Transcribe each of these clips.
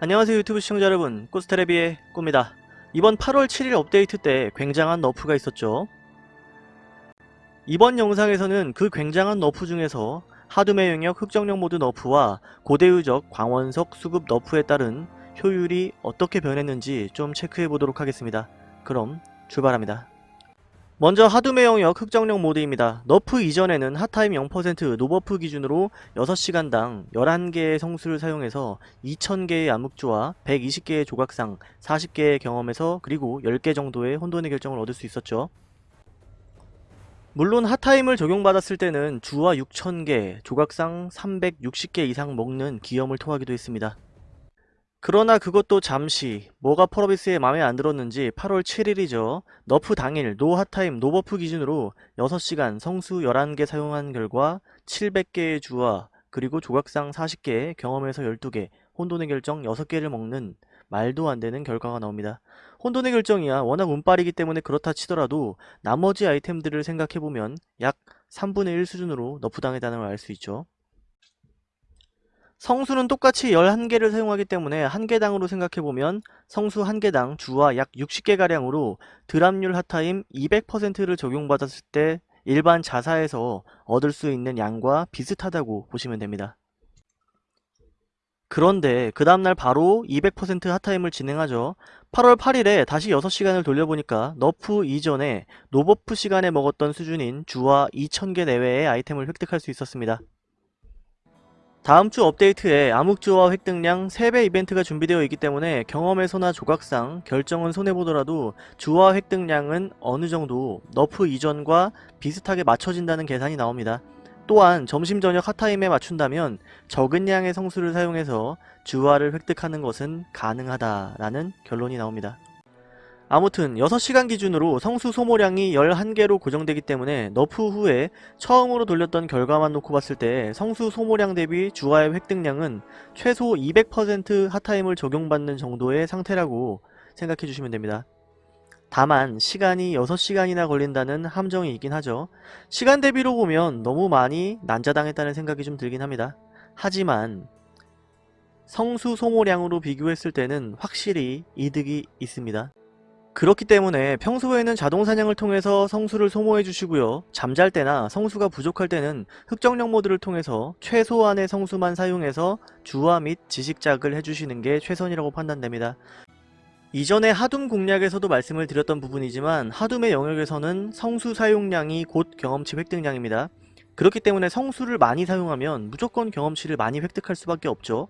안녕하세요 유튜브 시청자 여러분. 꾸스테레비의 꾸입니다. 이번 8월 7일 업데이트 때 굉장한 nerf가 있었죠. 이번 영상에서는 그 굉장한 nerf 중에서 하둠의 영역 흑정령 모드 nerf와 고대 유적 광원석 수급 nerf에 따른 효율이 어떻게 변했는지 좀 체크해 보도록 하겠습니다. 그럼 출발합니다 먼저 하둠의 영역 흑정령 모드입니다. nerf 이전에는 hot time 0% no buff 기준으로 6시간당 11개의 성수를 사용해서 2000개의 암흑주화 120개의 조각상, 40개의 경험의 서 그리고 10개 정도의 혼돈의 결정을 얻을 수 있었죠. 물론 hot time을 적용받았을 때는 주화 6000개, 조각상 360개 이상 먹는 기염을 토하기도 했습니다. 그러나 그것도 잠시 뭐가 펄어비스에 맘에 안 들었는지 8월 7일이죠. nerf 당일 no hot time no buff 기준으로 6시간 성수 11개 사용한 결과 700개의 주화 그리고 조각상 40개 경험의 서 12개 혼돈의 결정 6개를 먹는 말도 안 되는 결과가 나옵니다. 혼돈의 결정이야 워낙 운빨이기 때문에 그렇다 치더라도 나머지 아이템들을 생각해보면 약 3분의 1 수준으로 nerf 당했다는 걸 알 수 있죠. 성수는 똑같이 11개를 사용하기 때문에 한 개당으로 생각해보면 성수 한 개당 주화 약 60개가량으로 drop률 hot time 200%를 적용받았을 때 일반 자사에서 얻을 수 있는 양과 비슷하다고 보시면 됩니다. 그런데 그 다음날 바로 200% hot time을 진행하죠. 8월 8일에 다시 6시간을 돌려보니까 nerf 이전에 no buff 시간에 먹었던 수준인 주화 2000개 내외의 아이템을 획득할 수 있었습니다. 다음주 업데이트에 암흑주화 획득량 3배 이벤트가 준비되어 있기 때문에 경험의 서나 조각상 결정은 손해보더라도 주화 획득량은 어느정도 nerf 이전과 비슷하게 맞춰진다는 계산이 나옵니다. 또한 점심 저녁 hot time에 맞춘다면 적은 양의 성수를 사용해서 주화를 획득하는 것은 가능하다라는 결론이 나옵니다. 아무튼 6시간 기준으로 성수 소모량이 11개로 고정되기 때문에 nerf 후에 처음으로 돌렸던 결과만 놓고 봤을 때 성수 소모량 대비 주화의 획득량은 최소 200% hot time을 적용받는 정도의 상태라고 생각해 주시면 됩니다. 다만 시간이 6시간이나 걸린다는 함정이 있긴 하죠. 시간 대비로 보면 너무 많이 난자당했다는 생각이 좀 들긴 합니다. 하지만 성수 소모량으로 비교했을 때는 확실히 이득이 있습니다. 그렇기 때문에 평소에는 자동사냥을 통해서 성수를 소모해 주시고요. 잠잘 때나 성수가 부족할 때는 흑정령 모드를 통해서 최소한의 성수만 사용해서 주화 및 지식작을 해주시는 게 최선이라고 판단됩니다. 이전에 하둠 공략에서도 말씀을 드렸던 부분이지만 하둠의 영역에서는 성수 사용량이 곧 경험치 획득량입니다. 그렇기 때문에 성수를 많이 사용하면 무조건 경험치를 많이 획득할 수밖에 없죠.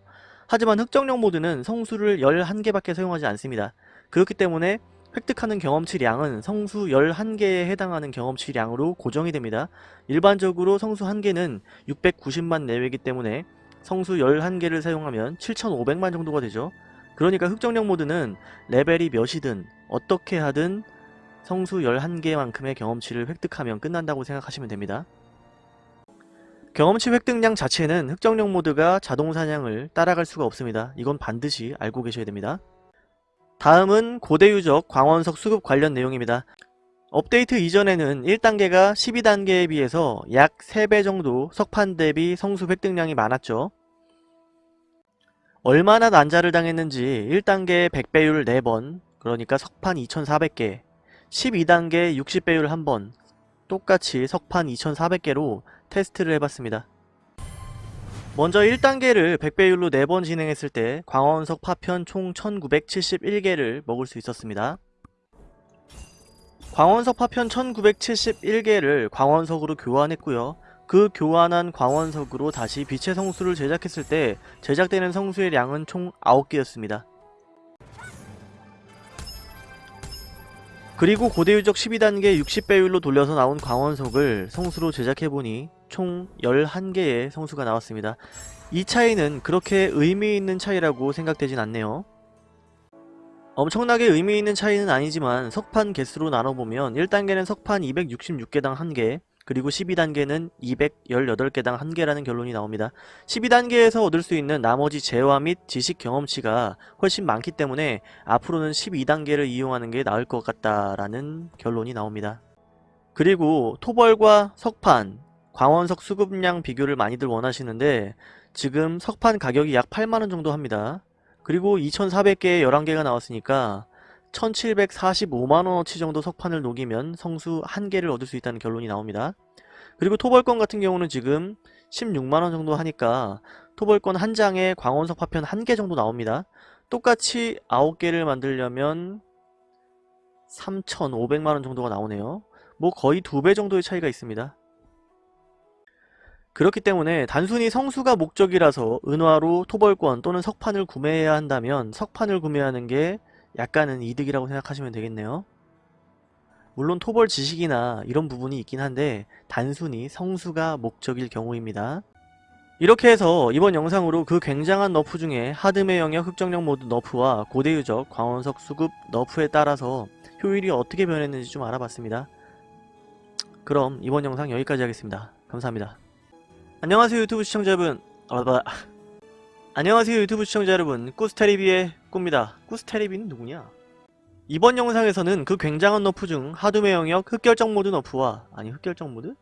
하지만 흑정령 모드는 성수를 11개밖에 사용하지 않습니다. 그렇기 때문에 획득하는 경험치량은 성수 11개에 해당하는 경험치량으로 고정이 됩니다. 일반적으로 성수 1개는 690만 내외이기 때문에 성수 11개를 사용하면 7500만 정도가 되죠. 그러니까 흑정령 모드는 레벨이 몇이든 어떻게 하든 성수 11개만큼의 경험치를 획득하면 끝난다고 생각하시면 됩니다. 경험치 획득량 자체는 흑정령 모드가 자동 사냥을 따라갈 수가 없습니다. 이건 반드시 알고 계셔야 됩니다. 다음은 고대 유적 광원석 수급 관련 내용입니다. 업데이트 이전에는 1단계가 12단계에 비해서 약 3배 정도 석판 대비 성수 획득량이 많았죠. 얼마나 난자를 당했는지 1단계 100배율 4번 그러니까 석판 2400개 12단계 60배율 1번 똑같이 석판 2400개로 테스트를 해봤습니다. 먼저 1단계를 100배율로 4번 진행했을 때 광원석 파편 총 1971개를 먹을 수 있었습니다. 광원석 파편 1971개를 광원석으로 교환했고요. 그 교환한 광원석으로 다시 빛의 성수를 제작했을 때 제작되는 성수의 양은 총 9개였습니다. 그리고 고대유적 12단계 60배율로 돌려서 나온 광원석을 성수로 제작해보니 총 11개의 성수가 나왔습니다. 이 차이는 그렇게 의미있는 차이라고 생각되진 않네요. 엄청나게 의미있는 차이는 아니지만 석판 개수로 나눠보면 1단계는 석판 266개당 1개 그리고 12단계는 218개당 1개라는 결론이 나옵니다. 12단계에서 얻을 수 있는 나머지 재화 및 지식 경험치가 훨씬 많기 때문에 앞으로는 12단계를 이용하는 게 나을 것 같다라는 결론이 나옵니다. 그리고 토벌과 석판, 광원석 수급량 비교를 많이들 원하시는데 지금 석판 가격이 약 8만원 정도 합니다. 그리고 2400개에 11개가 나왔으니까 1745만원어치 정도 석판을 녹이면 성수 1개를 얻을 수 있다는 결론이 나옵니다. 그리고 토벌권 같은 경우는 지금 16만원 정도 하니까 토벌권 한 장에 광원석 파편 1개 정도 나옵니다. 똑같이 9개를 만들려면 3,500만원 정도가 나오네요. 뭐 거의 두 배 정도의 차이가 있습니다. 그렇기 때문에 단순히 성수가 목적이라서 은화로 토벌권 또는 석판을 구매해야 한다면 석판을 구매하는 게 약간은 이득이라고 생각하시면 되겠네요. 물론 토벌 지식이나 이런 부분이 있긴 한데 단순히 성수가 목적일 경우입니다. 이렇게 해서 이번 영상으로 그 굉장한 nerf 중에 하둠의 영역 흑정령 모드 nerf와 고대 유적 광원석 수급 nerf에 따라서 효율이 어떻게 변했는지 좀 알아봤습니다. 그럼 이번 영상 여기까지 하겠습니다. 감사합니다. 안녕하세요 유튜브 시청자 여러분 아, 봐. 안녕하세요 유튜브 시청자 여러분 꾸스테리비의 꾸입니다. 꾸스테리비는 누구냐? 이번 영상에서는 그 굉장한 nerf 중 하둠의 영역 흑결정 모드 nerf와 아니 흑결정 모드?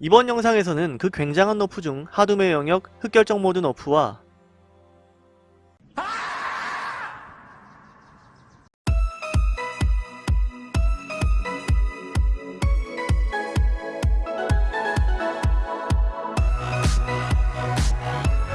이번 영상에서는 그 굉장한 너프 중 하드메 영역 흑결정 모드 너프와